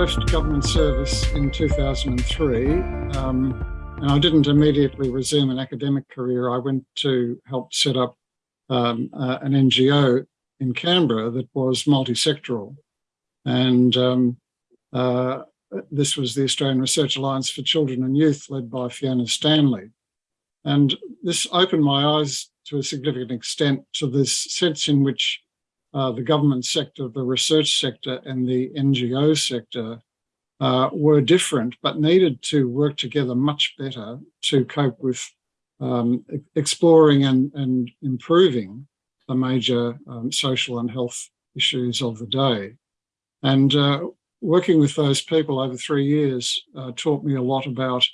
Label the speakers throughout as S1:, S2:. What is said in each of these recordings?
S1: left government service in 2003 um, and I didn't immediately resume an academic career. I went to help set up um, uh, an NGO in Canberra that was multi-sectoral. And um, uh, this was the Australian Research Alliance for Children and Youth led by Fiona Stanley. And this opened my eyes to a significant extent to this sense in which uh, the government sector, the research sector and the NGO sector uh, were different, but needed to work together much better to cope with um, exploring and, and, improving the major um, social and health issues of the day. And uh, working with those people over three years uh, taught me a lot about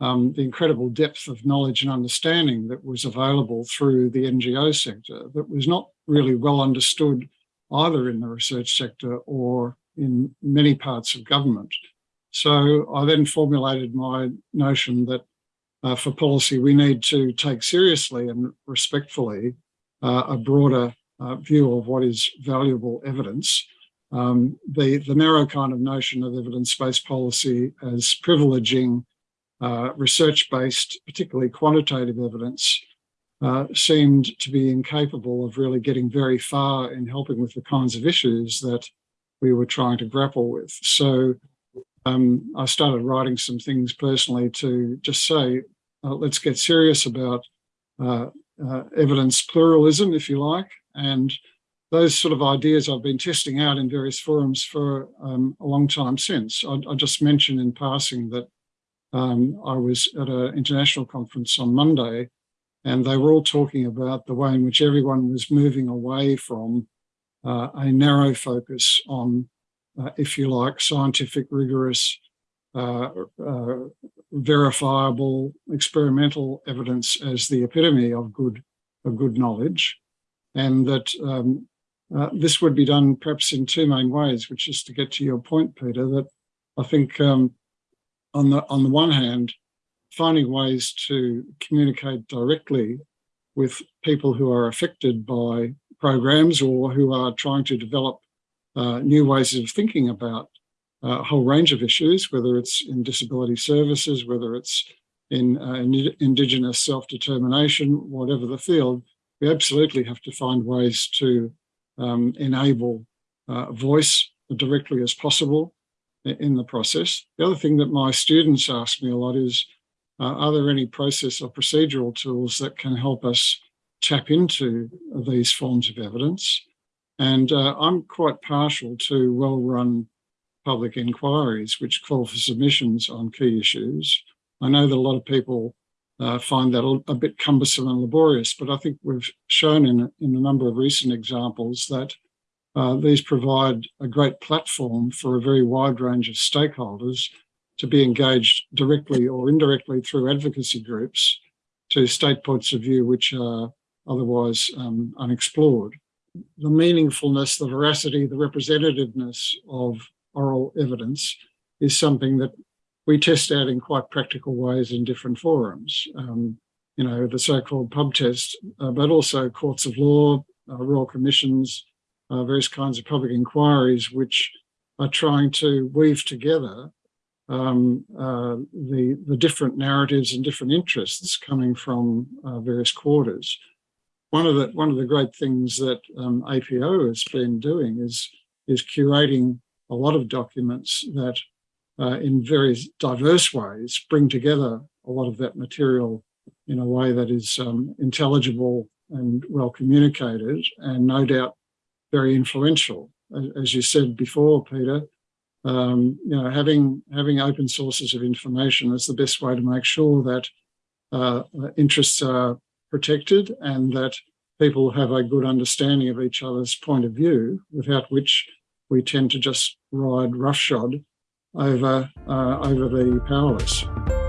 S1: um, the incredible depth of knowledge and understanding that was available through the NGO sector that was not really well understood either in the research sector or in many parts of government. So I then formulated my notion that uh, for policy, we need to take seriously and respectfully uh, a broader uh, view of what is valuable evidence. Um, the, the narrow kind of notion of evidence-based policy as privileging uh, research-based, particularly quantitative evidence, uh, seemed to be incapable of really getting very far in helping with the kinds of issues that we were trying to grapple with. So um, I started writing some things personally to just say, uh, let's get serious about uh, uh, evidence pluralism, if you like, and those sort of ideas I've been testing out in various forums for um, a long time since. I, I, just mentioned in passing that um, I was at an international conference on Monday and they were all talking about the way in which everyone was moving away from uh, a narrow focus on, uh, if you like, scientific, rigorous, uh, uh verifiable, experimental evidence as the epitome of good, of good knowledge, and that um, uh, this would be done perhaps in two main ways, which is to get to your point, Peter, that I think um, on the on the one hand, finding ways to communicate directly with people who are affected by programs or who are trying to develop uh, new ways of thinking about a whole range of issues, whether it's in disability services, whether it's in uh, Indigenous self-determination, whatever the field, we absolutely have to find ways to um, enable uh, voice directly as possible in the process. The other thing that my students ask me a lot is, uh, are there any process or procedural tools that can help us tap into these forms of evidence? And uh, I'm quite partial to well-run public inquiries, which call for submissions on key issues. I know that a lot of people uh, find that a, bit cumbersome and laborious, but I think we've shown in, in a number of recent examples that uh, these provide a great platform for a very wide range of stakeholders to be engaged directly or indirectly through advocacy groups to state points of view which are otherwise um, unexplored. The meaningfulness, the veracity, the representativeness of oral evidence is something that we test out in quite practical ways in different forums. Um, you know, the so-called pub test, uh, but also courts of law, uh, royal commissions, uh, various kinds of public inquiries, which are trying to weave together um, uh, the, the different narratives and different interests coming from uh, various quarters. One of the one of the great things that um, APO has been doing is is curating a lot of documents that uh, in very diverse ways bring together a lot of that material in a way that is um, intelligible and well communicated and no doubt very influential. As you said before, Peter, um, you know, having having open sources of information is the best way to make sure that uh, interests are protected and that people have a good understanding of each other's point of view, without which we tend to just ride roughshod over uh, over the powerless.